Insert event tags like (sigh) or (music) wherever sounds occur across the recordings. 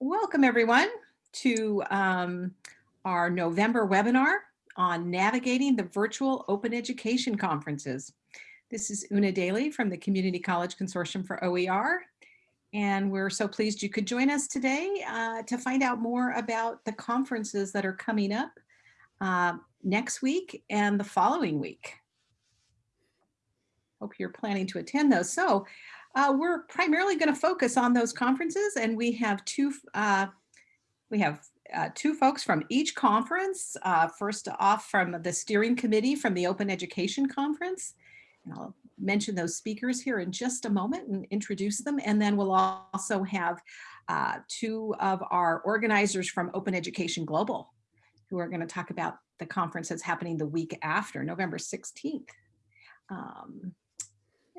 Welcome, everyone, to um, our November webinar on navigating the virtual open education conferences. This is Una Daly from the Community College Consortium for OER. And we're so pleased you could join us today uh, to find out more about the conferences that are coming up uh, next week and the following week. Hope you're planning to attend those. So uh, we're primarily going to focus on those conferences and we have two, uh, we have uh, two folks from each conference. Uh, first off from the steering committee from the Open Education Conference. And I'll mention those speakers here in just a moment and introduce them. And then we'll also have uh, two of our organizers from Open Education Global who are going to talk about the conference that's happening the week after, November 16th. Um,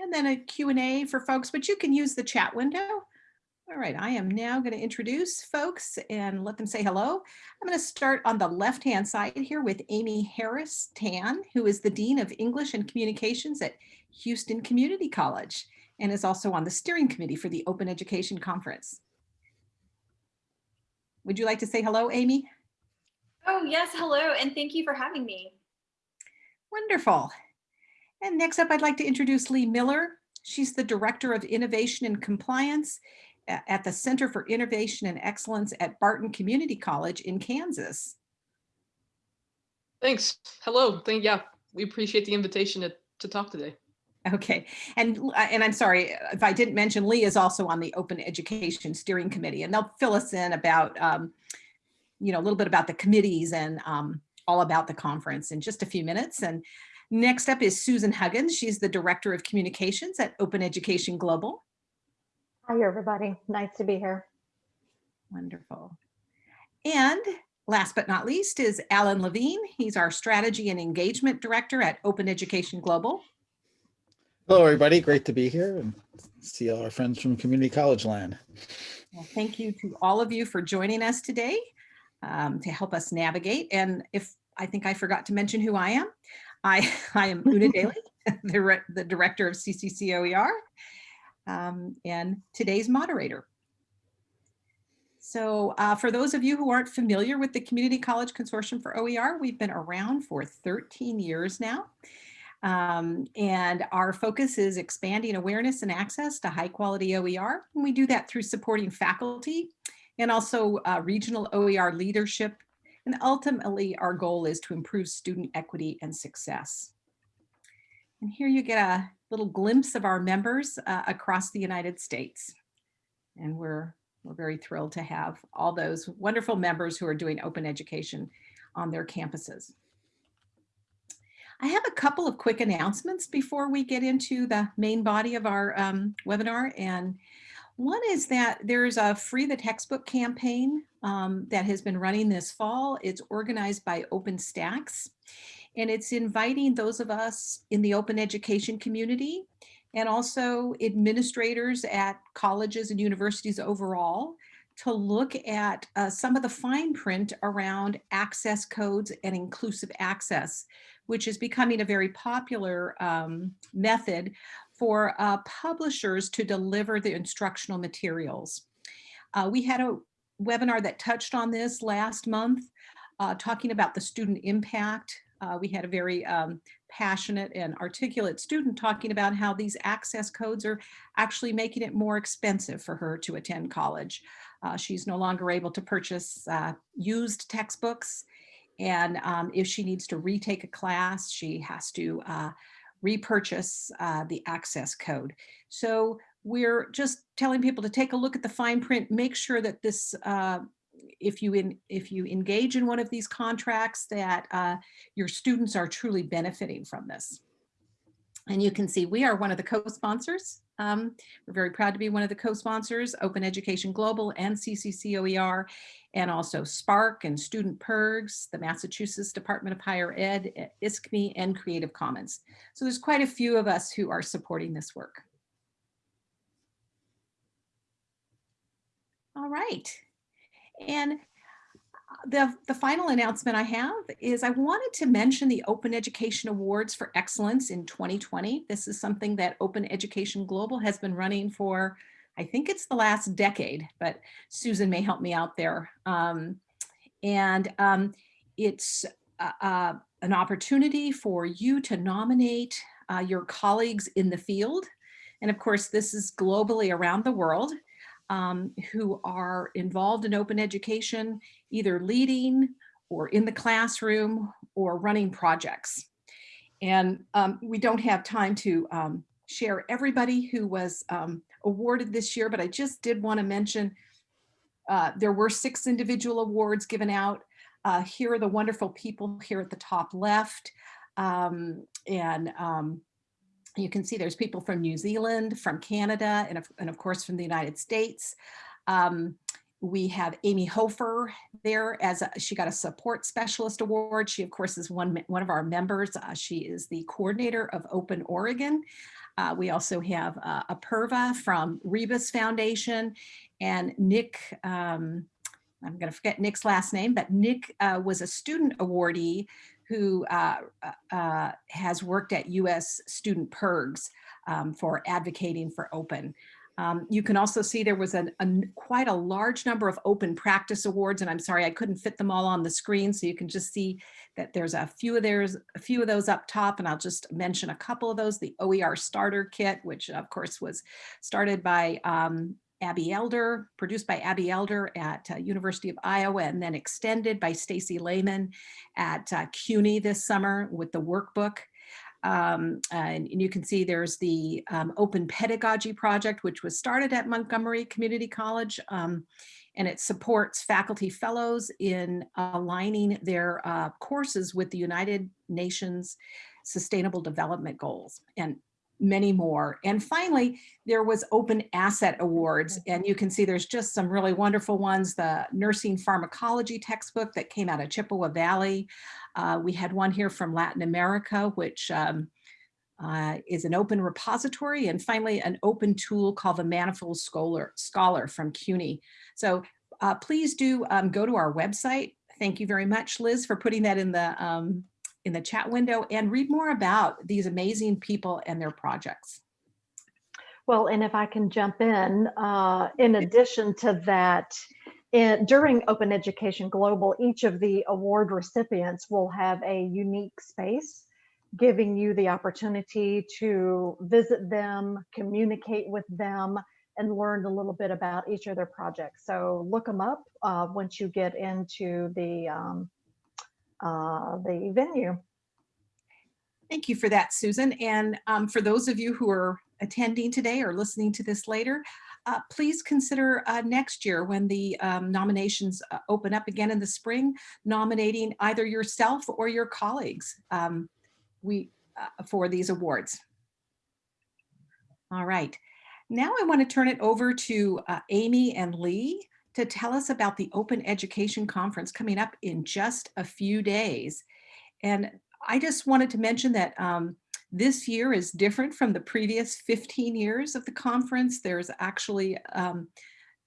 and then a Q&A for folks, but you can use the chat window. All right, I am now going to introduce folks and let them say hello. I'm going to start on the left-hand side here with Amy Harris Tan, who is the Dean of English and Communications at Houston Community College and is also on the steering committee for the Open Education Conference. Would you like to say hello, Amy? Oh, yes. Hello. And thank you for having me. Wonderful. And next up, I'd like to introduce Lee Miller. She's the Director of Innovation and Compliance at the Center for Innovation and Excellence at Barton Community College in Kansas. Thanks. Hello. Thank yeah, we appreciate the invitation to, to talk today. Okay, and and I'm sorry if I didn't mention Lee is also on the Open Education Steering Committee, and they'll fill us in about um, you know a little bit about the committees and um, all about the conference in just a few minutes. And next up is Susan Huggins. She's the Director of Communications at Open Education Global. Hi, everybody. Nice to be here. Wonderful. And last but not least is Alan Levine. He's our Strategy and Engagement Director at Open Education Global. Hello, everybody. Great to be here and see all our friends from community college land. Well, thank you to all of you for joining us today um, to help us navigate. And if I think I forgot to mention who I am, I, (laughs) I am Una (laughs) Daly, (laughs) the, the director of CCCOER um, and today's moderator. So uh, for those of you who aren't familiar with the Community College Consortium for OER, we've been around for 13 years now. Um, and our focus is expanding awareness and access to high quality OER. And we do that through supporting faculty and also uh, regional OER leadership. And ultimately, our goal is to improve student equity and success. And here you get a little glimpse of our members uh, across the United States. And we're, we're very thrilled to have all those wonderful members who are doing open education on their campuses. I have a couple of quick announcements before we get into the main body of our um, webinar. And one is that there's a free the textbook campaign um, that has been running this fall. It's organized by OpenStax and it's inviting those of us in the open education community and also administrators at colleges and universities overall to look at uh, some of the fine print around access codes and inclusive access which is becoming a very popular um, method for uh, publishers to deliver the instructional materials. Uh, we had a webinar that touched on this last month, uh, talking about the student impact. Uh, we had a very um, passionate and articulate student talking about how these access codes are actually making it more expensive for her to attend college. Uh, she's no longer able to purchase uh, used textbooks and um, if she needs to retake a class, she has to repurchase uh, the access code. So we're just telling people to take a look at the fine print, make sure that this, uh, if you in, if you engage in one of these contracts, that uh, your students are truly benefiting from this. And you can see we are one of the co-sponsors. Um, we're very proud to be one of the co-sponsors, Open Education Global and CCCOER, and also SPARC and Student PIRGs, the Massachusetts Department of Higher Ed, ISKME, and Creative Commons. So there's quite a few of us who are supporting this work. All right. And the, the final announcement I have is I wanted to mention the Open Education Awards for Excellence in 2020. This is something that Open Education Global has been running for I think it's the last decade, but Susan may help me out there. Um, and um, it's uh, uh, an opportunity for you to nominate uh, your colleagues in the field. And of course, this is globally around the world um, who are involved in open education, either leading or in the classroom or running projects. And um, we don't have time to um, share everybody who was um, awarded this year, but I just did want to mention uh, there were six individual awards given out. Uh, here are the wonderful people here at the top left. Um, and um, you can see there's people from New Zealand, from Canada, and of, and of course from the United States. Um, we have Amy Hofer there as a, she got a support specialist award. She of course is one, one of our members. Uh, she is the coordinator of Open Oregon. Uh, we also have uh, Apurva from Rebus Foundation and Nick, um, I'm going to forget Nick's last name, but Nick uh, was a student awardee who uh, uh, has worked at US Student PIRGs um, for advocating for open. Um, you can also see there was an, a, quite a large number of open practice awards, and I'm sorry I couldn't fit them all on the screen, so you can just see that there's a few of there's a few of those up top, and I'll just mention a couple of those. The OER Starter Kit, which of course was started by um, Abbey Elder, produced by Abbey Elder at uh, University of Iowa, and then extended by Stacy Lehman at uh, CUNY this summer with the workbook. Um, and, and, you can see there's the um, Open Pedagogy Project, which was started at Montgomery Community College. Um, and it supports faculty fellows in aligning their uh, courses with the United Nations Sustainable Development Goals. And many more. And finally, there was Open Asset Awards, and you can see there's just some really wonderful ones. The Nursing Pharmacology textbook that came out of Chippewa Valley. Uh, we had one here from Latin America, which um, uh, is an open repository. And finally, an open tool called the Manifold Scholar, Scholar from CUNY. So uh, please do um, go to our website. Thank you very much, Liz, for putting that in the um, in the chat window and read more about these amazing people and their projects. Well, and if I can jump in, uh, in addition to that, in, during Open Education Global, each of the award recipients will have a unique space, giving you the opportunity to visit them, communicate with them, and learn a little bit about each of their projects. So look them up uh, once you get into the um, uh, the venue. Thank you for that, Susan. And um, for those of you who are attending today or listening to this later, uh, please consider uh, next year when the um, nominations uh, open up again in the spring, nominating either yourself or your colleagues um, we, uh, for these awards. All right. Now I want to turn it over to uh, Amy and Lee to tell us about the Open Education Conference coming up in just a few days. And I just wanted to mention that um, this year is different from the previous 15 years of the conference. There's actually, um,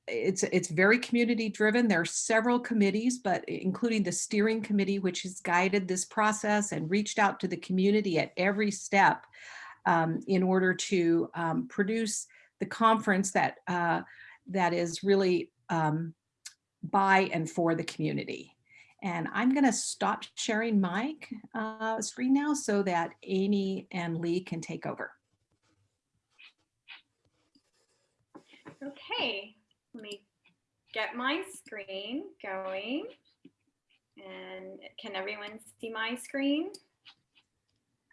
it's, it's very community driven. There are several committees, but including the steering committee, which has guided this process and reached out to the community at every step um, in order to um, produce the conference that uh, that is really um, by and for the community. And I'm going to stop sharing my uh, screen now so that Amy and Lee can take over. Okay, let me get my screen going. And can everyone see my screen?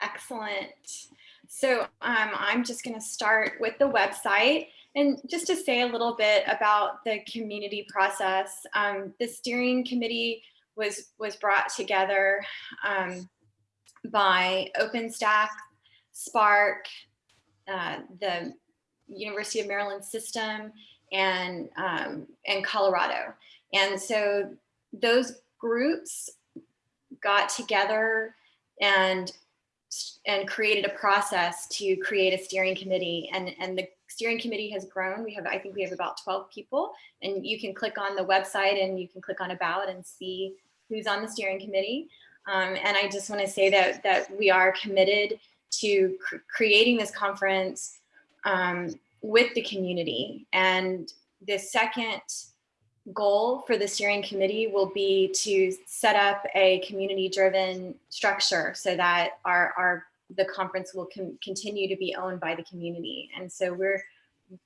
Excellent. So um, I'm just going to start with the website. And just to say a little bit about the community process, um, the steering committee was, was brought together um, by OpenStax, SPARC, uh, the University of Maryland system, and, um, and Colorado. And so those groups got together and and created a process to create a steering committee and and the steering committee has grown. We have, I think we have about 12 people and you can click on the website and you can click on about and see who's on the steering committee. Um, and I just want to say that, that we are committed to cr creating this conference um, with the community. And the second goal for the steering committee will be to set up a community driven structure so that our, our the conference will con- continue to be owned by the community. And so we're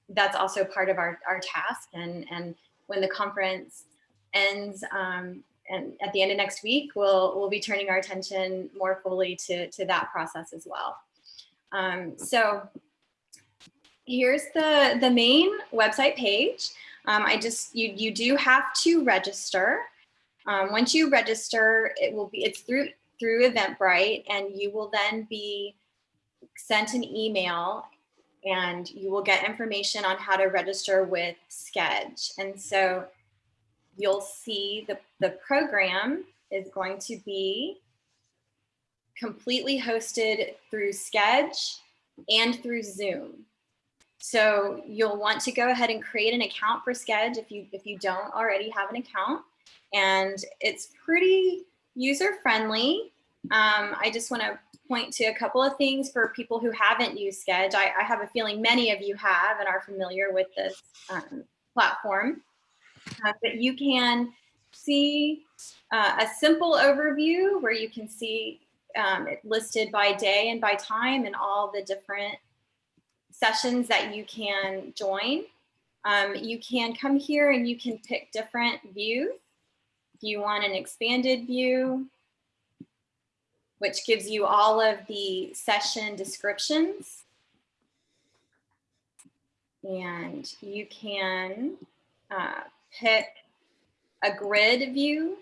that's also part of our, our task. And, and when the conference ends um, and at the end of next week, we'll, we'll be turning our attention more fully to, to that process as well. Um, so here's the, the main website page. Um, I just, you, you do have to register. Um, once you register, it will be, it's through, through Eventbrite and you will then be sent an email and you will get information on how to register with Sched. And so you'll see the, the program is going to be completely hosted through Sched and through Zoom. So you'll want to go ahead and create an account for Sched if you if you don't already have an account. And it's pretty user friendly. Um, I just want to point to a couple of things for people who haven't used Sched. I, I have a feeling many of you have and are familiar with this um, platform. Uh, but you can see uh, a simple overview where you can see um, it listed by day and by time and all the different sessions that you can join. Um, you can come here and you can pick different views. If you want an expanded view, which gives you all of the session descriptions. And you can uh, pick a grid view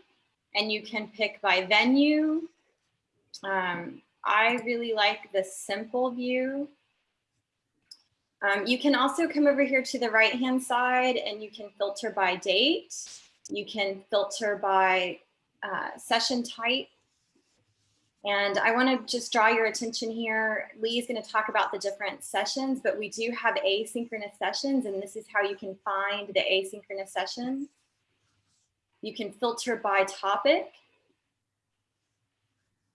and you can pick by venue. Um, I really like the simple view. Um, you can also come over here to the right hand side and you can filter by date. You can filter by uh, session type and I want to just draw your attention here. Lee is going to talk about the different sessions, but we do have asynchronous sessions, and this is how you can find the asynchronous sessions. You can filter by topic.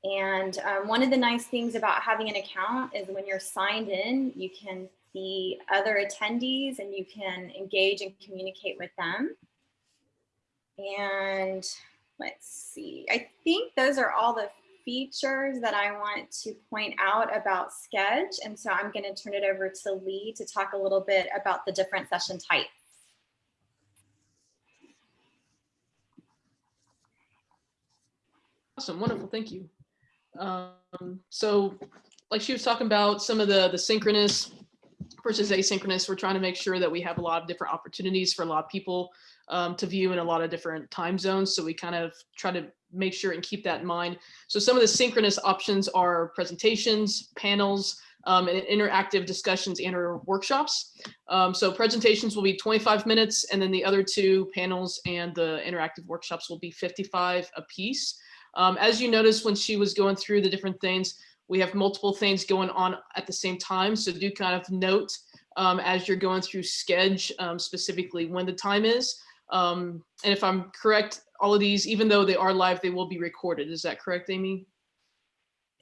And um, one of the nice things about having an account is when you're signed in, you can see other attendees and you can engage and communicate with them. And let's see, I think those are all the features that I want to point out about Sched. And so I'm going to turn it over to Lee to talk a little bit about the different session types. Awesome, wonderful, thank you. Um, so like she was talking about some of the, the synchronous versus asynchronous, we're trying to make sure that we have a lot of different opportunities for a lot of people um, to view in a lot of different time zones. So we kind of try to make sure and keep that in mind. So some of the synchronous options are presentations, panels, um, and interactive discussions and or workshops. Um, so presentations will be 25 minutes and then the other two panels and the interactive workshops will be 55 a piece. Um, as you noticed when she was going through the different things, we have multiple things going on at the same time. So do kind of note um, as you're going through Sched um, specifically when the time is. Um, and if I'm correct, all of these, even though they are live, they will be recorded. Is that correct, Amy?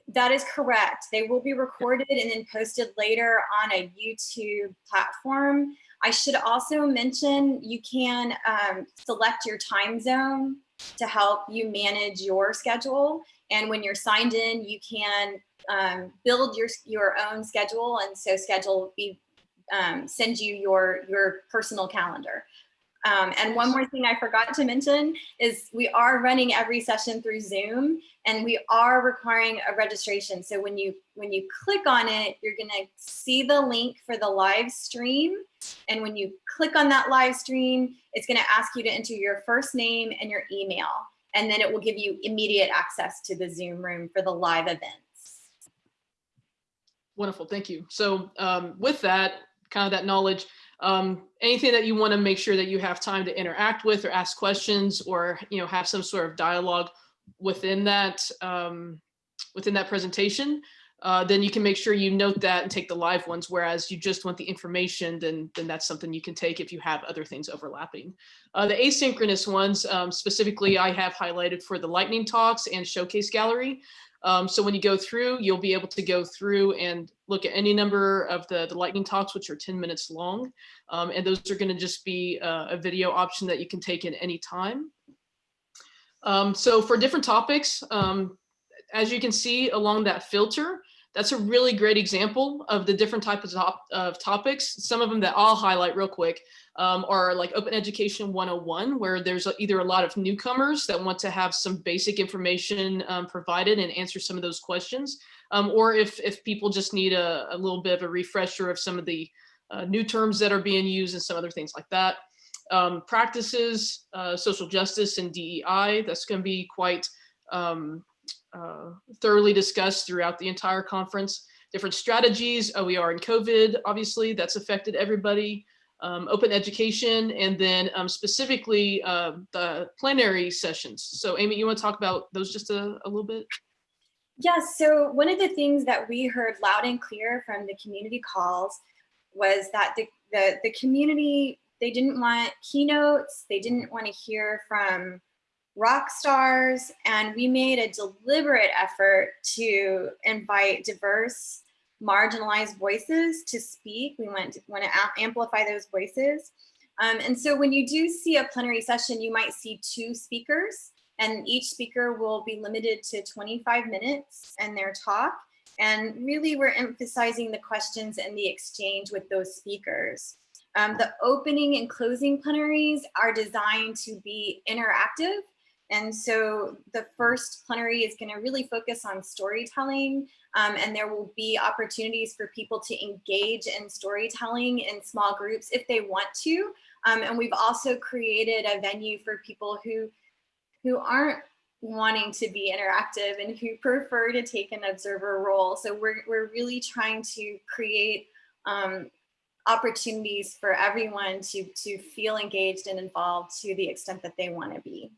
That is correct. They will be recorded and then posted later on a YouTube platform. I should also mention you can um, select your time zone to help you manage your schedule. And when you're signed in, you can um, build your your own schedule, and so schedule be um, send you your your personal calendar. Um, and one more thing I forgot to mention is we are running every session through Zoom and we are requiring a registration. So when you when you click on it, you're gonna see the link for the live stream. And when you click on that live stream, it's gonna ask you to enter your first name and your email. And then it will give you immediate access to the Zoom room for the live events. Wonderful, thank you. So um, with that, kind of that knowledge, um, anything that you want to make sure that you have time to interact with or ask questions or you know have some sort of dialogue within that um, within that presentation uh, then you can make sure you note that and take the live ones. Whereas you just want the information, then then that's something you can take if you have other things overlapping. Uh, the asynchronous ones, um, specifically, I have highlighted for the lightning talks and showcase gallery. Um, so when you go through, you'll be able to go through and look at any number of the, the lightning talks, which are 10 minutes long. Um, and those are gonna just be uh, a video option that you can take in any time. Um, so for different topics, um, as you can see along that filter, that's a really great example of the different types of, top, of topics. Some of them that I'll highlight real quick um, are like Open Education 101, where there's either a lot of newcomers that want to have some basic information um, provided and answer some of those questions, um, or if, if people just need a, a, little bit of a refresher of some of the uh, new terms that are being used and some other things like that. Um, practices, uh, social justice and DEI, that's going to be quite um, uh, thoroughly discussed throughout the entire conference. Different strategies, OER and COVID, obviously, that's affected everybody. Um, open education, and then um, specifically uh, the plenary sessions. So Amy, you want to talk about those just a, a little bit? Yes, yeah, so one of the things that we heard loud and clear from the community calls was that the, the, the community, they didn't want keynotes, they didn't want to hear from rock stars, and we made a deliberate effort to invite diverse, marginalized voices to speak. We want to, want to amplify those voices. Um, and so when you do see a plenary session, you might see two speakers, and each speaker will be limited to 25 minutes in their talk. And really, we're emphasizing the questions and the exchange with those speakers. Um, the opening and closing plenaries are designed to be interactive and so the first plenary is going to really focus on storytelling um, and there will be opportunities for people to engage in storytelling in small groups if they want to. Um, and we've also created a venue for people who, who aren't wanting to be interactive and who prefer to take an observer role. So we're, we're really trying to create um, opportunities for everyone to, to feel engaged and involved to the extent that they want to be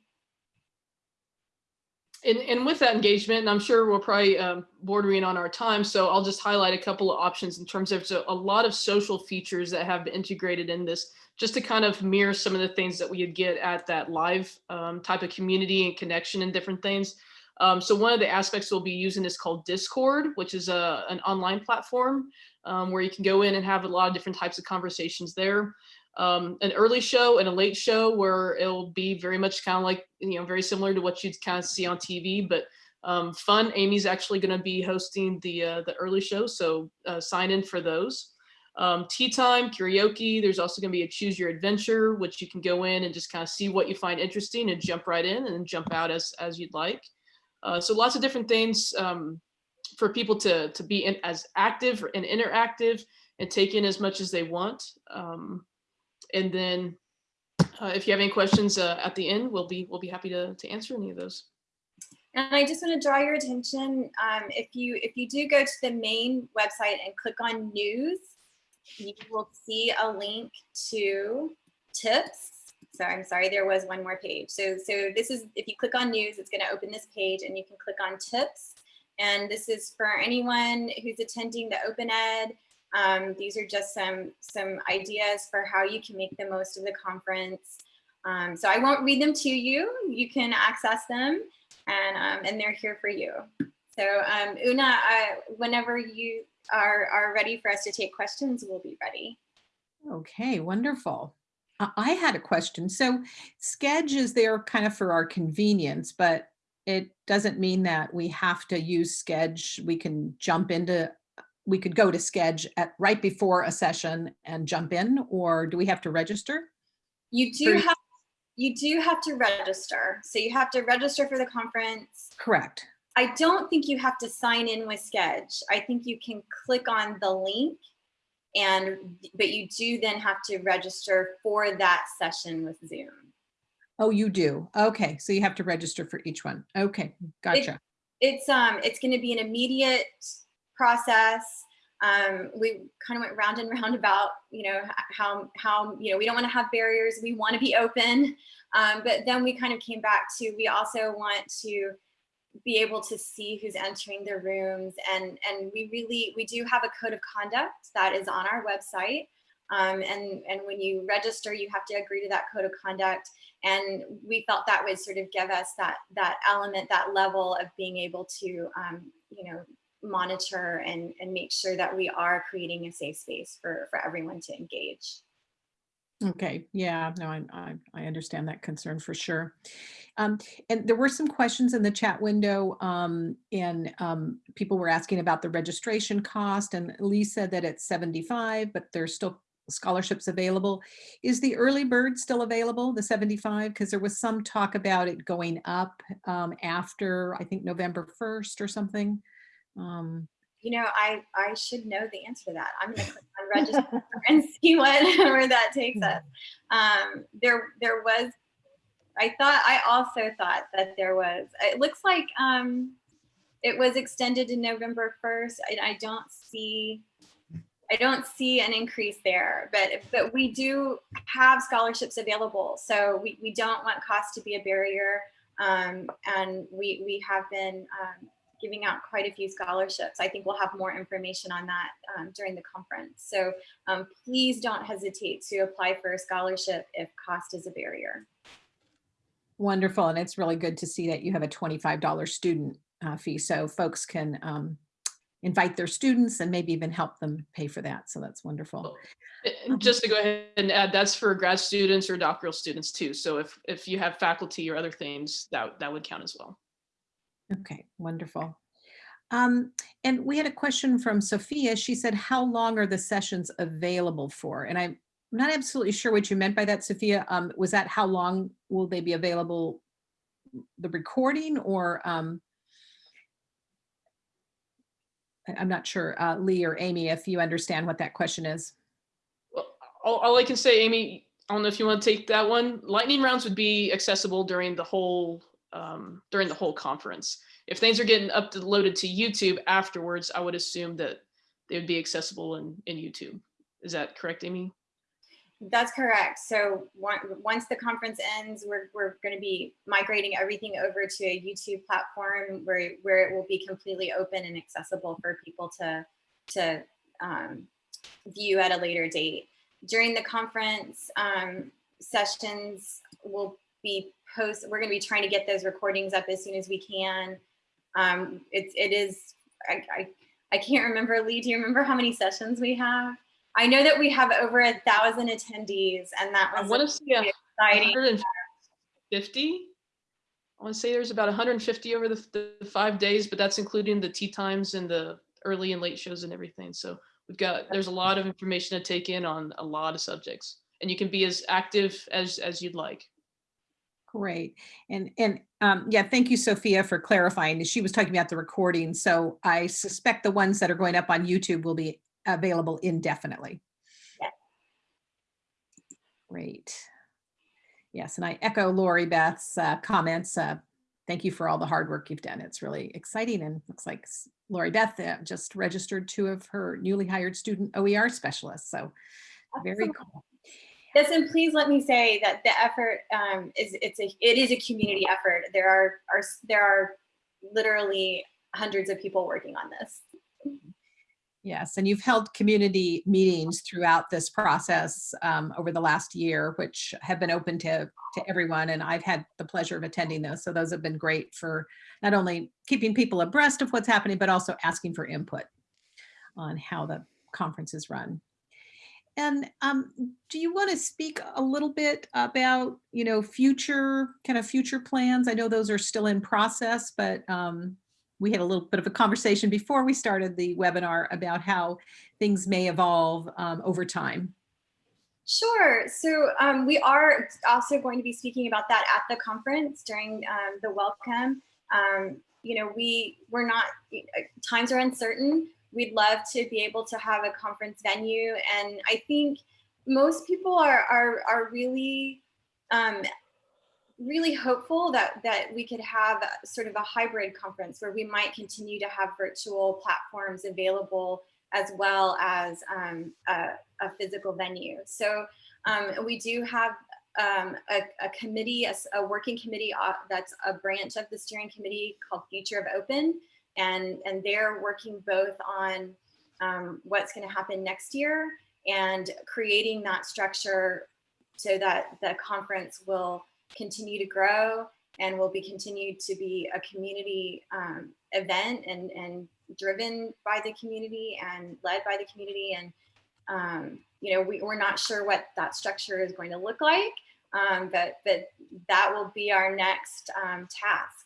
and, and with that engagement, and I'm sure we're probably um, bordering on our time, so I'll just highlight a couple of options in terms of so a lot of social features that have been integrated in this, just to kind of mirror some of the things that we would get at that live um, type of community and connection and different things. Um, so one of the aspects we'll be using is called Discord, which is a, an online platform um, where you can go in and have a lot of different types of conversations there um, an early show and a late show where it'll be very much kind of like, you know, very similar to what you'd kind of see on TV, but um, fun. Amy's actually going to be hosting the uh, the early show, so uh, sign in for those. Um, tea time, karaoke. There's also going to be a choose your adventure, which you can go in and just kind of see what you find interesting and jump right in and jump out as as you'd like. Uh, so lots of different things um, for people to to be in, as active and interactive and take in as much as they want. Um, and then uh, if you have any questions uh, at the end, we'll be we'll be happy to, to answer any of those. And I just want to draw your attention, um, if you if you do go to the main website and click on news, you will see a link to tips. So I'm sorry, there was one more page. So, so this is, if you click on news, it's gonna open this page and you can click on tips. And this is for anyone who's attending the Open Ed um, these are just some, some ideas for how you can make the most of the conference. Um, so I won't read them to you. You can access them and, um, and they're here for you. So um, Una, whenever you are, are ready for us to take questions, we'll be ready. Okay, wonderful. I had a question. So Sched is there kind of for our convenience, but it doesn't mean that we have to use Sched. We can jump into we could go to Sched at right before a session and jump in, or do we have to register? You do have you do have to register. So you have to register for the conference. Correct. I don't think you have to sign in with Sched. I think you can click on the link and but you do then have to register for that session with Zoom. Oh, you do. Okay, so you have to register for each one. Okay, gotcha. It, it's um it's going to be an immediate process. Um, we kind of went round and (laughs) round about, you know, how, how, you know, we don't want to have barriers. We want to be open. Um, but then we kind of came back to, we also want to be able to see who's entering the rooms and and we really we do have a code of conduct that is on our website um, and and when you register you have to agree to that code of conduct and we felt that would sort of give us that that element that level of being able to um, you know monitor and and make sure that we are creating a safe space for for everyone to engage Okay, yeah, no, I, I, I understand that concern for sure. Um, and there were some questions in the chat window, um, and um, people were asking about the registration cost, and Lee said that it's 75, but there's still scholarships available. Is the early bird still available, the 75? Because there was some talk about it going up um, after, I think, November 1st or something. Um, you know, I I should know the answer to that. I'm gonna click on (laughs) register and see what (laughs) where that takes us. Um, there there was, I thought I also thought that there was. It looks like um, it was extended to November 1st. I, I don't see. I don't see an increase there, but but we do have scholarships available, so we, we don't want cost to be a barrier, um, and we we have been um, giving out quite a few scholarships. I think we'll have more information on that um, during the conference. So um, please don't hesitate to apply for a scholarship if cost is a barrier. Wonderful. And it's really good to see that you have a $25 student uh, fee. So folks can um, invite their students and maybe even help them pay for that. So that's wonderful. Just to go ahead and add, that's for grad students or doctoral students too. So if, if you have faculty or other things, that, that would count as well. Okay, wonderful. Um, and we had a question from Sophia. She said, how long are the sessions available for? And I'm not absolutely sure what you meant by that, Sophia. Um, was that how long will they be available, the recording or um, I'm not sure, uh, Lee or Amy, if you understand what that question is. Well, all, all I can say, Amy, I don't know if you want to take that one. Lightning rounds would be accessible during the whole um, during the whole conference. If things are getting uploaded to YouTube afterwards, I would assume that they would be accessible in in YouTube. Is that correct, Amy? That's correct. So on- once the conference ends, we're, we're going to be migrating everything over to a YouTube platform where, where it will be completely open and accessible for people to, to um, view at a later date. During the conference um, sessions, will be post, we're going to be trying to get those recordings up as soon as we can. Um, it's, it is, I, I, I can't remember, Lee, do you remember how many sessions we have? I know that we have over a thousand attendees and that I was want to a exciting. 150. I want to say there's about 150 over the, the five days, but that's including the tea times and the early and late shows and everything. So we've got there's a lot of information to take in on a lot of subjects, and you can be as active as as you'd like. Great. And, and um, yeah, thank you, Sophia, for clarifying. She was talking about the recording. So I suspect the ones that are going up on YouTube will be available indefinitely. Yeah. Great. Yes, and I echo Lori Beth's uh, comments. Uh, thank you for all the hard work you've done. It's really exciting and looks like Lori Beth uh, just registered two of her newly hired student OER specialists. So very cool. Yes, and please let me say that the effort um, is it's a it is a community effort. There are are there are literally hundreds of people working on this. Yes, and you've held community meetings throughout this process um, over the last year, which have been open to, to everyone. And I've had the pleasure of attending those. So those have been great for not only keeping people abreast of what's happening, but also asking for input on how the conference is run. And um, do you want to speak a little bit about, you know, future kind of future plans? I know those are still in process, but um, we had a little bit of a conversation before we started the webinar about how things may evolve um, over time. Sure. So um, we are also going to be speaking about that at the conference during um, the welcome. Um, you know, we we're not times are uncertain. We'd love to be able to have a conference venue, and I think most people are are are really um, really hopeful that that we could have sort of a hybrid conference where we might continue to have virtual platforms available as well as um, a, a, physical venue. So um, we do have um, a, a committee, a working committee uh, that's a branch of the steering committee called Future of Open. And, and they're working both on um, what's going to happen next year and creating that structure so that the conference will continue to grow and will be continued to be a community um, event and, and driven by the community and led by the community. And, um, you know, we, we're not sure what that structure is going to look like, um, but, but that will be our next um, task.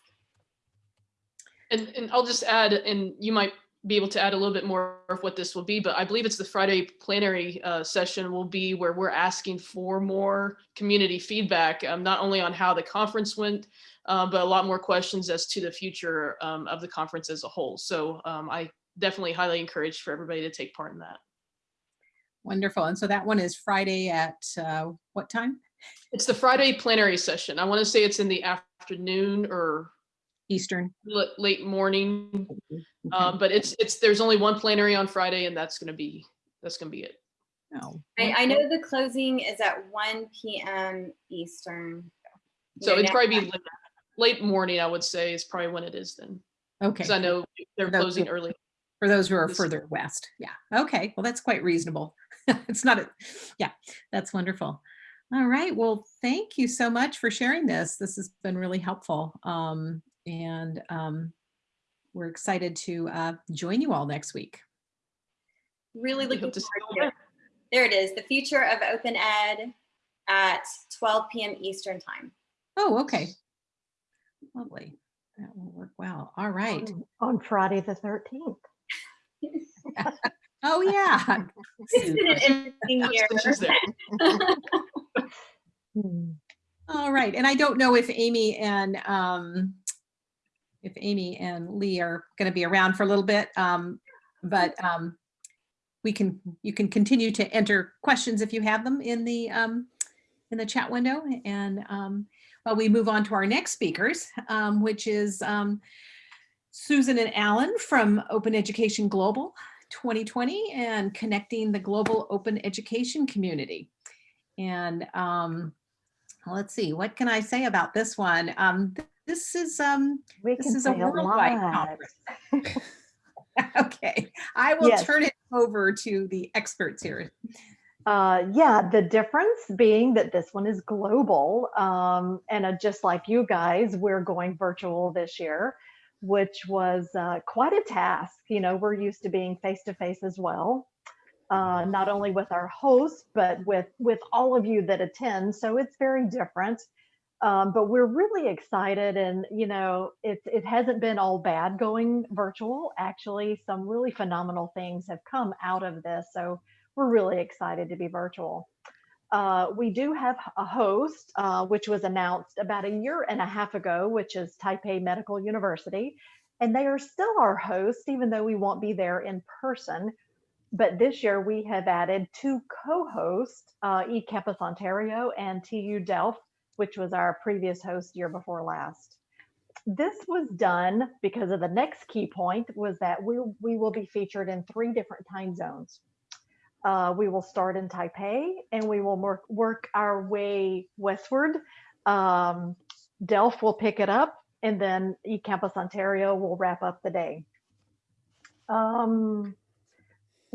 And, and I'll just add, and you might be able to add a little bit more of what this will be, but I believe it's the Friday plenary uh, session will be where we're asking for more community feedback, um, not only on how the conference went, uh, but a lot more questions as to the future um, of the conference as a whole. So um, I definitely highly encourage for everybody to take part in that. Wonderful. And so that one is Friday at uh, what time? It's the Friday plenary session. I want to say it's in the afternoon or Eastern. l- late morning. Okay. Um, but it's, it's, there's only one plenary on Friday and that's gonna be, that's gonna be it. Oh, I, I know the closing is at 1 p.m. Eastern. You So know, it'd now- probably be late, late morning, I would say is probably when it is then. Okay. Cause I know they're That's closing good. early. For those who are This- further west. Yeah. Okay. Well, that's quite reasonable. (laughs) It's not a, yeah, that's wonderful. All right. Well, thank you so much for sharing this. This has been really helpful. Um, and um, we're excited to uh, join you all next week. Really looking to forward to it. There it is, the future of open ed at 12 p.m. Eastern time. Oh, okay. Lovely. That will work well. All right. on- On Friday, the 13th. (laughs) Oh, yeah. (laughs) It's an interesting year. She's (laughs) there. Hmm. All right, and I don't know if Amy and um, if Amy and Lee are going to be around for a little bit, um, but um, we can you can continue to enter questions if you have them in the um, in the chat window, and um, while we move on to our next speakers, um, which is um, Susan and Alan from Open Education Global 2020 and connecting the global open education community. And let's see, what can I say about this one? Um, this is um, We this is a say a worldwide conference. (laughs) okay, I will Yes. turn it over to the experts here. Uh, yeah, the difference being that this one is global. Um, and uh, just like you guys, we're going virtual this year, which was uh, quite a task. You know, we're used to being face to face as well, uh, not only with our hosts, but with, with all of you that attend. So it's very different. Um, but we're really excited and you know it, it hasn't been all bad going virtual actually some really phenomenal things have come out of this so we're really excited to be virtual. Uh, we do have a host, uh, which was announced about a year and a half ago, which is Taipei Medical University. And they are still our host, even though we won't be there in person. But this year we have added two co-hosts, uh, eCampus Ontario and TU Delft, which was our previous host year before last. This was done because of the next key point was that we, we will be featured in three different time zones. Uh, we will start in Taipei and we will work, work our way westward. Um, Delft will pick it up and then eCampus Ontario will wrap up the day. Um,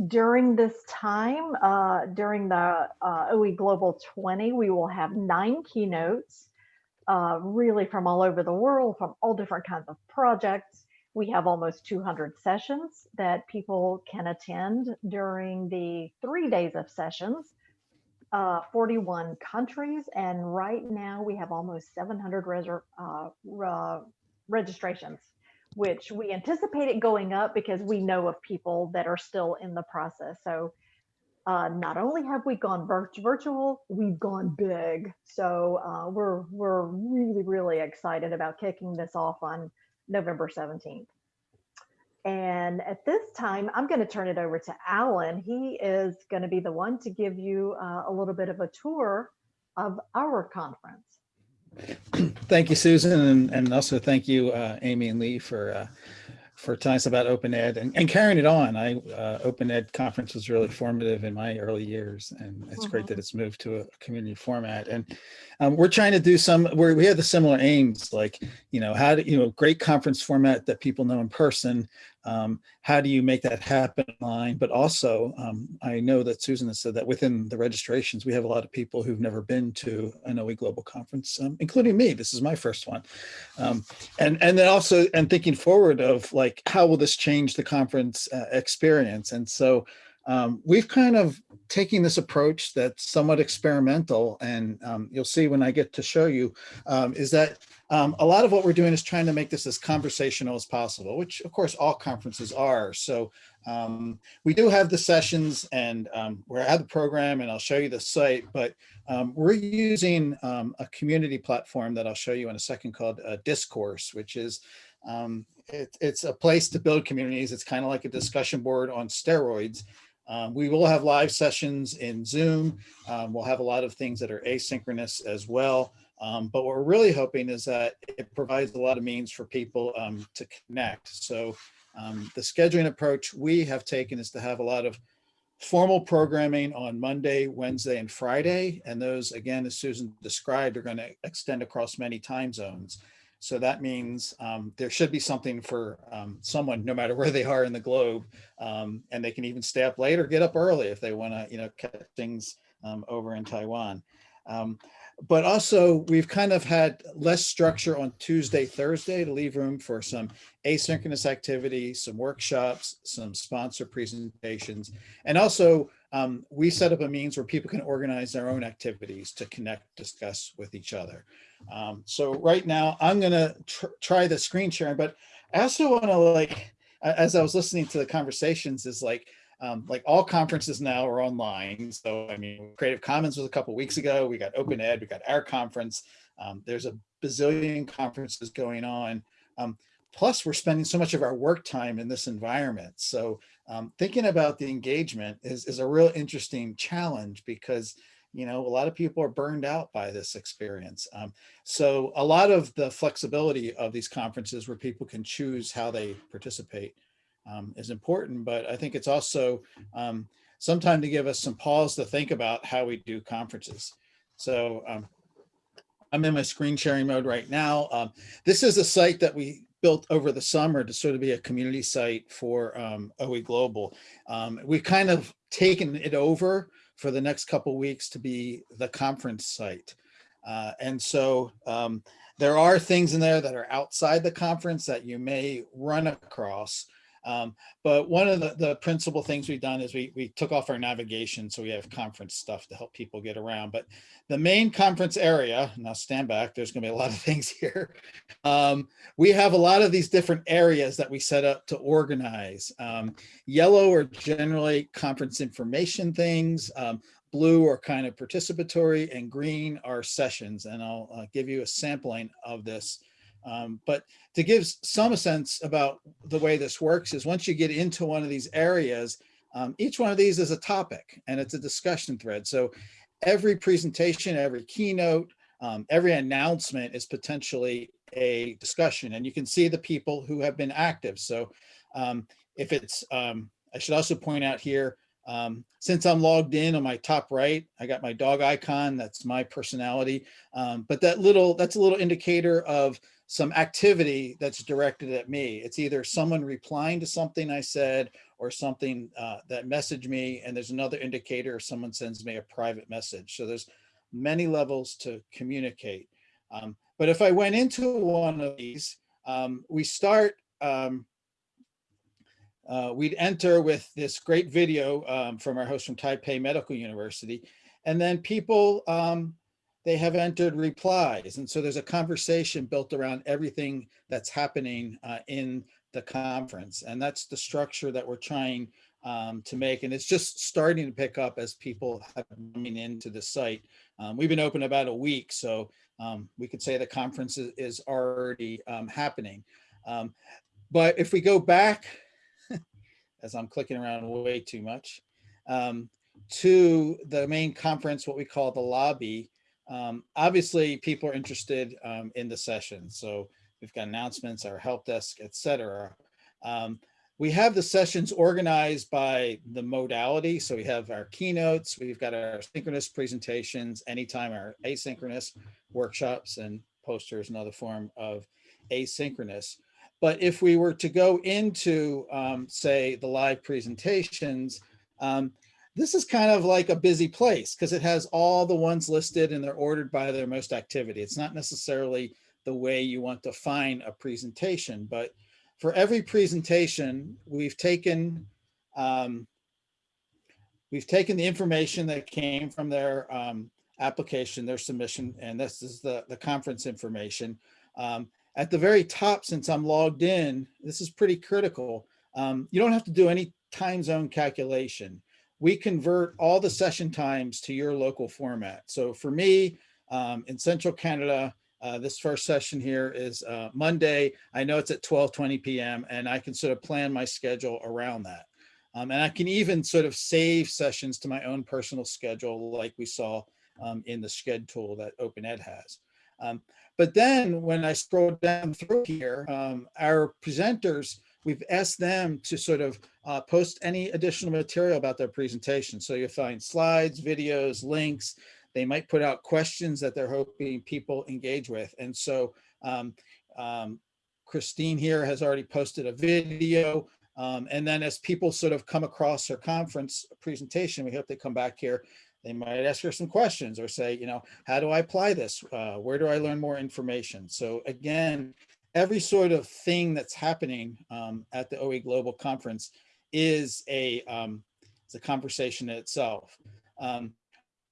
during this time, uh, during the uh, OE Global 20, we will have nine keynotes, uh, really from all over the world, from all different kinds of projects. We have almost 200 sessions that people can attend during the three days of sessions, uh, 41 countries, and right now we have almost 700 reser- uh, re- registrations, which we anticipate it going up because we know of people that are still in the process. So uh, not only have we gone virt- virtual, we've gone big. So uh, we're we're really really excited about kicking this off on November 17th. And at this time, I'm going to turn it over to Alan. He is going to be the one to give you uh, a little bit of a tour of our conference. (clears throat) Thank you, Susan, and, and also thank you, uh, Amy and Lee, for uh, for telling us about Open Ed and, and carrying it on. I uh, Open Ed conference was really formative in my early years, and it's great that it's moved to a community format. And um, we're trying to do some where we have the similar aims, like you know how to you know great conference format that people know in person. Um, how do you make that happen online? But also, um, I know that Susan has said that within the registrations, we have a lot of people who've never been to an OE Global Conference, um, including me. This is my first one. Um, and, and then also, and thinking forward of like, how will this change the conference uh, experience? And so um, we've kind of taken this approach that's somewhat experimental and um, you'll see when I get to show you um, is that um, a lot of what we're doing is trying to make this as conversational as possible, which of course all conferences are. So um, we do have the sessions and um, we're at the program and I'll show you the site, but we're using a community platform that I'll show you in a second called uh, Discourse, which is it, it's a place to build communities. It's kind of like a discussion board on steroids. Um, we will have live sessions in Zoom. Um, we'll have a lot of things that are asynchronous as well. Um, but what we're really hoping is that it provides a lot of means for people um, to connect. So um, the scheduling approach we have taken is to have a lot of formal programming on Monday, Wednesday, and Friday. And those, again, as Susan described, are going to extend across many time zones. So that means um, there should be something for um, someone, no matter where they are in the globe, um, and they can even stay up late or get up early if they want to, you know, catch things um, over in Taiwan. Um, but also we've kind of had less structure on Tuesday, Thursday to leave room for some asynchronous activity, some workshops, some sponsor presentations, and also um, we set up a means where people can organize their own activities to connect, discuss with each other. Um, so right now I'm gonna tr try the screen sharing, but I also wanna like, as I was listening to the conversations is like, um, like all conferences now are online. So I mean, Creative Commons was a couple weeks ago. We got Open Ed, we got our conference. Um, there's a bazillion conferences going on. Um, plus we're spending so much of our work time in this environment. So um, thinking about the engagement is, is a real interesting challenge because you know, a lot of people are burned out by this experience. Um, so a lot of the flexibility of these conferences where people can choose how they participate um, is important, but I think it's also um, sometime to give us some pause to think about how we do conferences. So um, I'm in my screen sharing mode right now. Um, this is a site that we built over the summer to sort of be a community site for um, OE Global. Um, we've kind of taken it over for the next couple of weeks to be the conference site. Uh, and so um, there are things in there that are outside the conference that you may run across. Um, but one of the, the principal things we've done is we, we took off our navigation. So we have conference stuff to help people get around. But the main conference area, now stand back, there's gonna be a lot of (laughs) things here. Um, we have a lot of these different areas that we set up to organize. Um, yellow are generally conference information things. Um, blue are kind of participatory and green are sessions. And I'll uh, give you a sampling of this um, but to give some sense about the way this works is once you get into one of these areas, um, each one of these is a topic and it's a discussion thread. So every presentation, every keynote, um, every announcement is potentially a discussion and you can see the people who have been active. So um, if it's, um, I should also point out here, um, since I'm logged in on my top right, I got my dog icon, that's my personality. Um, but that little, that's a little indicator of some activity that's directed at me. It's either someone replying to something I said or something uh, that messaged me and there's another indicator someone sends me a private message. So there's many levels to communicate. Um, but if I went into one of these, um, we start, um, uh, we'd enter with this great video um, from our host from Taipei Medical University. And then people um, they have entered replies. And so there's a conversation built around everything that's happening uh, in the conference. And that's the structure that we're trying um, to make. And it's just starting to pick up as people have coming into the site. Um, we've been open about a week, so um, we could say the conference is, is already um, happening. Um, but if we go back, (laughs) as I'm clicking around way too much, um, to the main conference, what we call the lobby, um, obviously, people are interested um, in the session. So we've got announcements, our help desk, etc. Um, we have the sessions organized by the modality. So we have our keynotes, we've got our synchronous presentations, anytime our asynchronous workshops and posters, another form of asynchronous. But if we were to go into, um, say, the live presentations, um, this is kind of like a busy place because it has all the ones listed and they're ordered by their most activity. It's not necessarily the way you want to find a presentation, but for every presentation, we've taken um, we've taken the information that came from their um, application, their submission, and this is the, the conference information. Um, at the very top, since I'm logged in, this is pretty critical. Um, you don't have to do any time zone calculation. We convert all the session times to your local format. So for me, um, in Central Canada, uh, this first session here is uh, Monday. I know it's at 12:20 p.m. and I can sort of plan my schedule around that. Um, and I can even sort of save sessions to my own personal schedule like we saw um, in the Sched tool that OpenEd has. Um, but then when I scroll down through here, um, our presenters, we've asked them to sort of uh, post any additional material about their presentation. So you'll find slides, videos, links, they might put out questions that they're hoping people engage with. And so um, um, Christine here has already posted a video. Um, and then as people sort of come across her conference presentation, we hope they come back here. They might ask her some questions or say, you know, how do I apply this? Uh, where do I learn more information? So again, every sort of thing that's happening um, at the OE Global Conference is a, um, a conversation in itself. Um,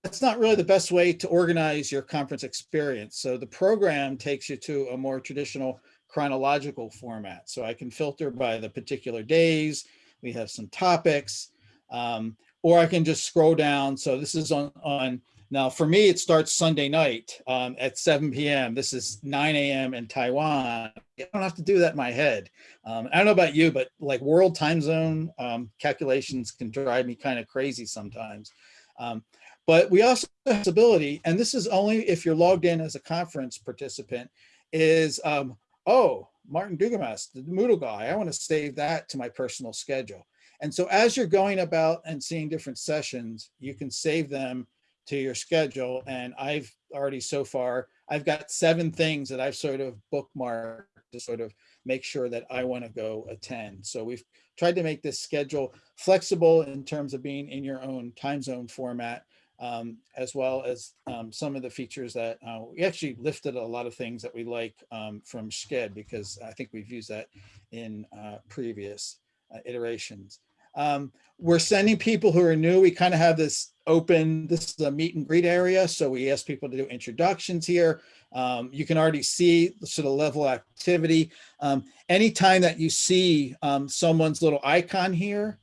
that's not really the best way to organize your conference experience. So the program takes you to a more traditional chronological format. So I can filter by the particular days. We have some topics, um, or I can just scroll down. So this is on, on now for me, it starts Sunday night um, at 7 p.m. This is 9 a.m. in Taiwan. I don't have to do that in my head. Um, I don't know about you, but like world time zone um, calculations can drive me kind of crazy sometimes. Um, but we also have ability, and this is only if you're logged in as a conference participant, is, um, oh, Martin Dougiamas, the Moodle guy, I want to save that to my personal schedule. And so as you're going about and seeing different sessions, you can save them to your schedule. And I've already so far, I've got seven things that I've sort of bookmarked to sort of make sure that I want to go attend. So we've tried to make this schedule flexible in terms of being in your own time zone format um, as well as um, some of the features that uh, we actually lifted a lot of things that we like um, from Sched because I think we've used that in uh, previous uh, iterations. Um, we're sending people who are new. We kind of have this open, this is a meet and greet area. So we ask people to do introductions here. Um, you can already see the sort of level of activity. Um, anytime that you see um, someone's little icon here,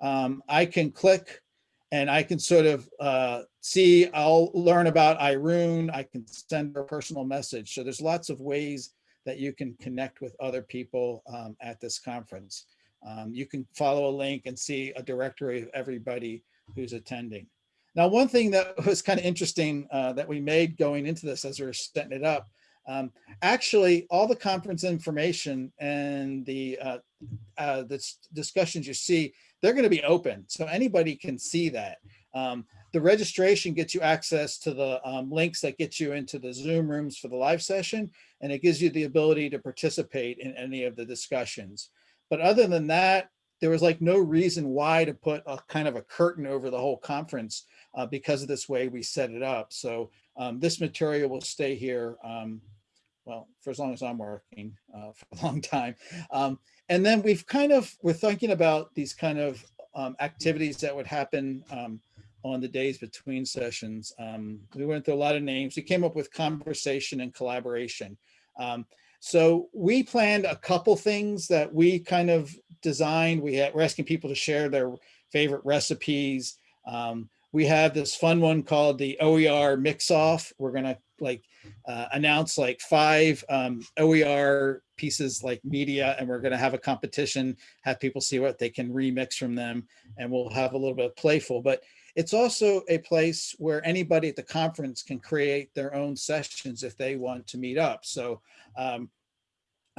I can click and I can sort of uh, see, I'll learn about Irene, I can send her a personal message. So there's lots of ways that you can connect with other people um, at this conference. Um, you can follow a link and see a directory of everybody who's attending. Now, one thing that (laughs) was kind of interesting uh, that we made going into this as we are setting it up, um, actually all the conference information and the, uh, uh, the discussions you see they're going to be open. So anybody can see that. Um, the registration gets you access to the um, links that get you into the Zoom rooms for the live session, and it gives you the ability to participate in any of the discussions. But other than that, there was like no reason why to put a kind of a curtain over the whole conference uh, because of this way we set it up. So um, this material will stay here, um, well, for as long as I'm working uh, (laughs) for a long time. Um, and then we've kind of, we're thinking about these kind of um, activities that would happen um, on the days between sessions. Um, we went through a lot of names. We came up with conversation and collaboration. Um, so we planned a couple things that we kind of designed. We had, we're asking people to share their favorite recipes. Um, we have this fun one called the OER mix off. We're gonna like uh, announce like five um, OER pieces like media and we're going to have a competition, have people see what they can remix from them and we'll have a little bit of playful, but it's also a place where anybody at the conference can create their own sessions if they want to meet up. So um,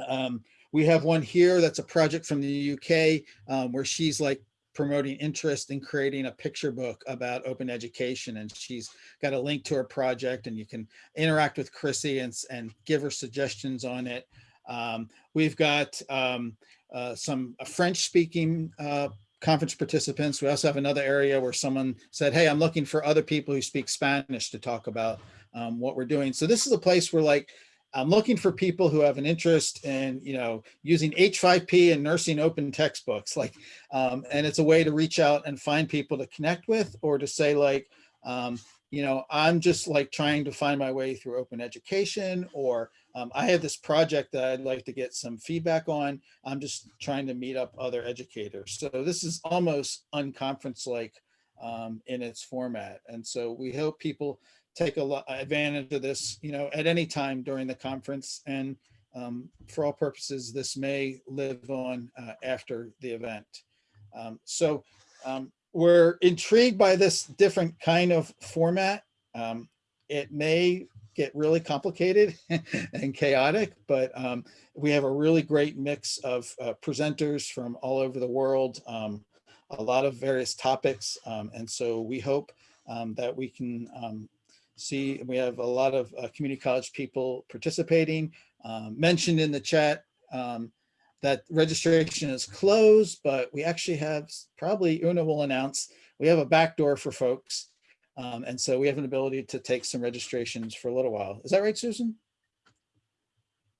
um, we have one here that's a project from the UK um, where she's like promoting interest in creating a picture book about open education. And she's got a link to her project and you can interact with Chrissy and, and give her suggestions on it. Um, we've got um, uh, some French speaking uh, conference participants. We also have another area where someone said, hey, I'm looking for other people who speak Spanish to talk about um, what we're doing. So this is a place where like, I'm looking for people who have an interest in, you know, using H5P and nursing open textbooks, like, um, and it's a way to reach out and find people to connect with or to say like, um, you know, I'm just like trying to find my way through open education or um, I have this project that I'd like to get some feedback on. I'm just trying to meet up other educators. So this is almost unconference like um, in its format. And so we hope people take a lot advantage of this, you know, at any time during the conference. And um, for all purposes, this may live on uh, after the event. Um, so um, we're intrigued by this different kind of format. Um, it may get really complicated (laughs) and chaotic, but um, we have a really great mix of uh, presenters from all over the world, um, a lot of various topics. Um, and so we hope um, that we can um, see, we have a lot of uh, community college people participating. Mentioned in the chat that registration is closed, but we actually have, probably Una will announce, we have a backdoor for folks. Um, and so we have an ability to take some registrations for a little while. Is that right, Susan?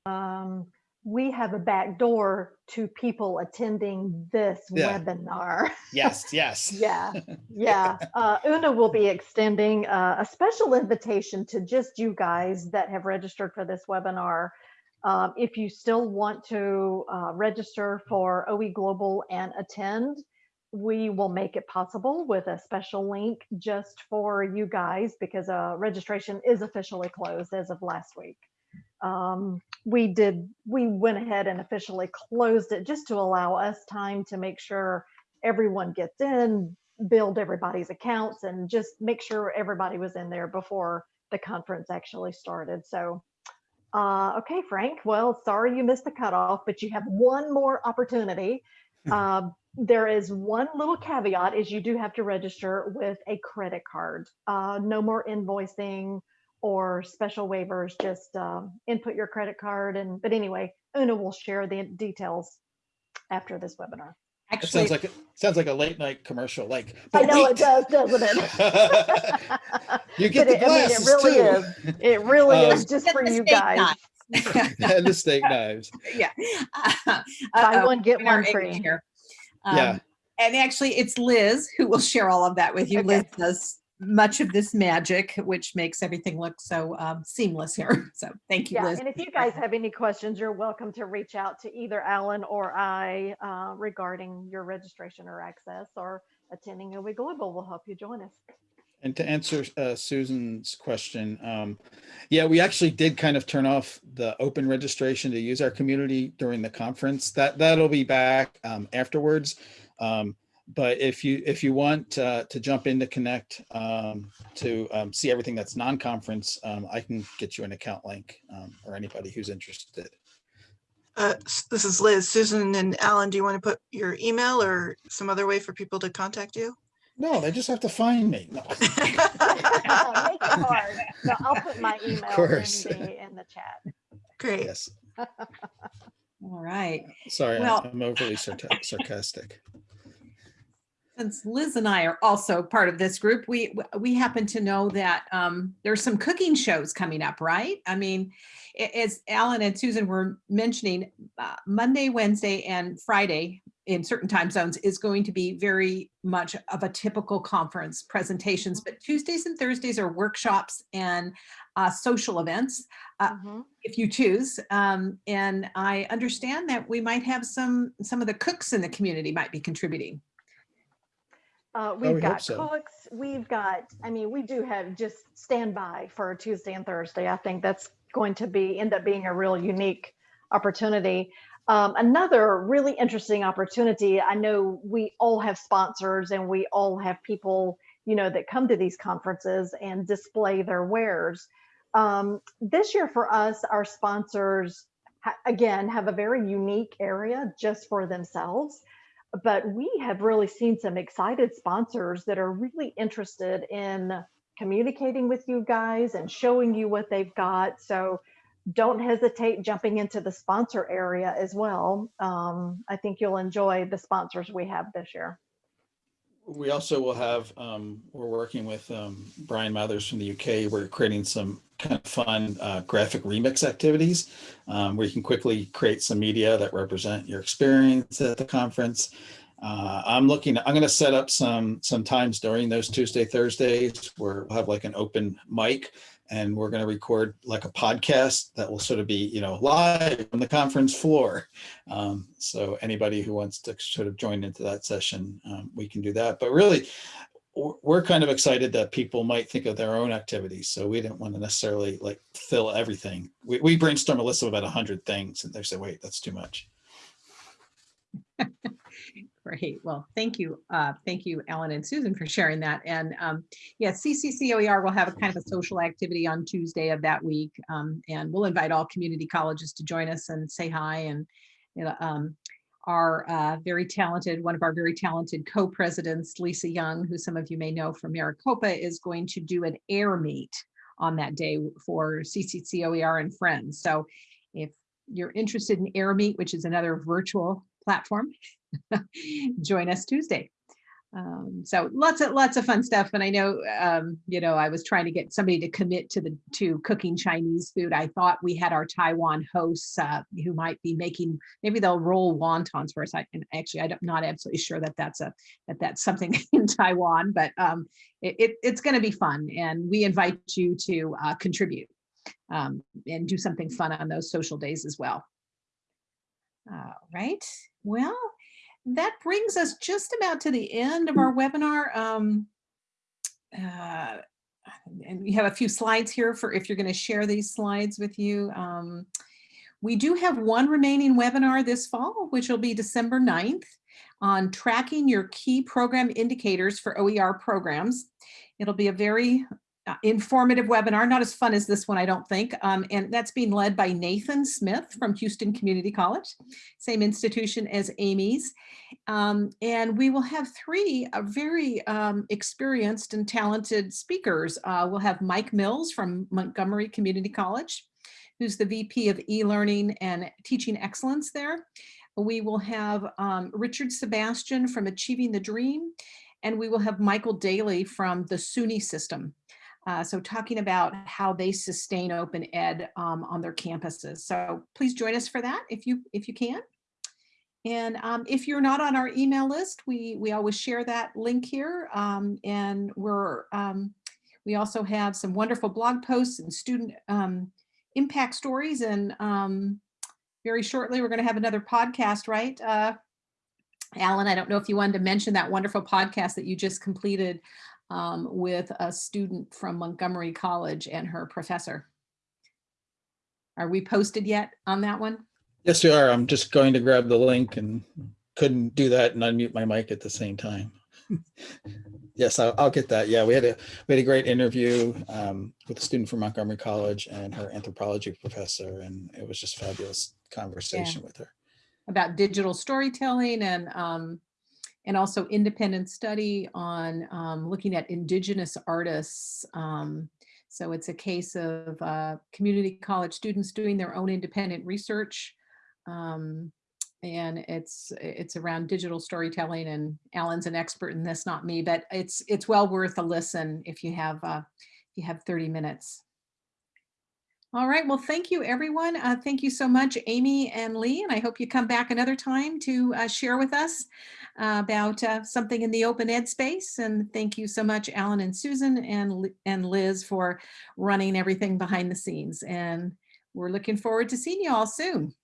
Um, we have a back door to people attending this Yeah. webinar. (laughs) Yes, yes. Yeah, (laughs) yeah. Uh, Una will be extending uh, a special invitation to just you guys that have registered for this webinar. Um, if you still want to uh, register for OE Global and attend, we will make it possible with a special link just for you guys because uh, registration is officially closed as of last week. Um, we did, we went ahead and officially closed it just to allow us time to make sure everyone gets in, build everybody's accounts and just make sure everybody was in there before the conference actually started. So, uh, okay, Frank, well, sorry you missed the cutoff, but you have one more opportunity. Um, (laughs) there is one little caveat is you do have to register with a credit card. Uh, no more invoicing or special waivers, just um, input your credit card. And, but anyway, Una will share the details after this webinar. It Actually, sounds like, it sounds like a late night commercial, like. I "But know it does, doesn't it? (laughs) You get But the it- I mean, it really too. is. It really Um, is just for you guys. knife. (laughs) And the steak knives. (laughs) yeah. Buy Uh-oh, one, get one English free. here. Yeah. Um, And actually, it's Liz who will share all of that with you. Okay. Liz does much of this magic, which makes everything look so um, seamless here. (laughs) So thank you, Yeah, Liz. and if you guys have any questions, you're welcome to reach out to either Alan or I uh, regarding your registration or access or attending OE Global will help you join us. And to answer uh, Susan's question, um, yeah, we actually did kind of turn off the open registration to use our community during the conference. That that'll be back um, afterwards. Um, but if you if you want uh, to jump in to connect um, to um, see everything that's non-conference, um, I can get you an account link or anybody who's interested. Uh, this is Liz. Susan and Alan, do you want to put your email or some other way for people to contact you? No, they just have to find me. No. (laughs) Make it hard. So I'll put my email in course. the, in the chat. Great. yes. All right. Sorry, Well- I'm overly sarta- sarcastic. Since Liz and I are also part of this group, we we happen to know that um, there's some cooking shows coming up, right? I mean, a- as Alan and Susan were mentioning, uh, Monday, Wednesday, and Friday in certain time zones is going to be very much of a typical conference presentations, but Tuesdays and Thursdays are workshops and uh, social events Uh, Mhm. if you choose. Um, and I understand that we might have some some of the cooks in the community might be contributing. Uh, we we've hope got so. cooks. We've got, I mean, we do have just stand by for Tuesday and Thursday. I think that's going to be end up being a real unique opportunity. Um, another really interesting opportunity. I know we all have sponsors and we all have people, you know, that come to these conferences and display their wares. Um, this year for us, our sponsors again, have a very unique area just for themselves. But we have really seen some excited sponsors that are really interested in communicating with you guys and showing you what they've got. So don't hesitate jumping into the sponsor area as well. Um, I think you'll enjoy the sponsors we have this year. We also will have, um, we're working with, um, Bryan Mathers from the UK. We're creating some kind of fun, uh, graphic remix activities, um, where you can quickly create some media that represent your experience at the conference. Uh, I'm looking, I'm going to set up some, some times during those Tuesday, Thursdays where we'll have like an open mic and we're going to record like a podcast that will sort of be, you know, live from the conference floor. Um, so anybody who wants to sort of join into that session, um, we can do that. But really, we're kind of excited that people might think of their own activities. So we didn't want to necessarily like fill everything. We, we brainstorm a list of about a hundred things and they say, wait, that's too much. (laughs) Great. Well, thank you. Uh, thank you, Ellen and Susan for sharing that. And um, yeah, CCCOER will have a kind of a social activity on Tuesday of that week. Um, and we'll invite all community colleges to join us and say hi. And um, our uh, very talented, one of our very talented co-presidents, Lisa Young, who some of you may know from Maricopa, is going to do an Airmeet on that day for CCCOER and friends. So if you're interested in Airmeet, which is another virtual platform, join us Tuesday. Um, so lots of lots of fun stuff. And I know, um, you know, I was trying to get somebody to commit to the to cooking Chinese food. I thought we had our Taiwan hosts uh, who might be making maybe they'll roll wontons for us. I, and actually, I'm not absolutely sure that that's a that that's something (laughs) in Taiwan, but um, it, it, it's going to be fun. And we invite you to uh, contribute um, and do something fun on those social days as well. All right. Well, that brings us just about to the end of our webinar. Um, uh, and we have a few slides here for if you're going to share these slides with you. Um, we do have one remaining webinar this fall, which will be December 9th on tracking your key program indicators for OER programs. It'll be a very informative webinar, not as fun as this one, I don't think. Um, and that's being led by Nathan Smith from Houston Community College, same institution as Amy's. Um, and we will have three uh, very um, experienced and talented speakers. Uh, we'll have Mike Mills from Montgomery Community College, who's the VP of e-learning and teaching excellence there. We will have um, Richard Sebastian from Achieving the Dream, and we will have Michael Daly from the SUNY system. Uh, so talking about how they sustain open ed um, on their campuses. So please join us for that if you if you can. And um, if you're not on our email list, we we always share that link here. Um, and we're um, we also have some wonderful blog posts and student um, impact stories. And um, very shortly, we're going to have another podcast, right? Uh, Alan, I don't know if you wanted to mention that wonderful podcast that you just completed um, with a student from Montgomery College and her professor. Are we posted yet on that one? Yes, we are. I'm just going to grab the link and couldn't do that and unmute my mic at the same time. (laughs) yes, I'll, I'll, get that. Yeah, we had a we had a great interview um, with a student from Montgomery College and her anthropology professor, and it was just fabulous conversation yeah. with her about digital storytelling and um, and also independent study on um, looking at indigenous artists. Um, so it's a case of uh, community college students doing their own independent research. Um, and it's it's around digital storytelling and Alan's an expert in this, not me, but it's it's well worth a listen if you have uh, if you have 30 minutes. All right, well, thank you, everyone. Uh, thank you so much, Amy and Lee, and I hope you come back another time to uh, share with us uh, about uh, something in the open ed space. And thank you so much, Alan and Susan and, and Liz for running everything behind the scenes. And we're looking forward to seeing you all soon.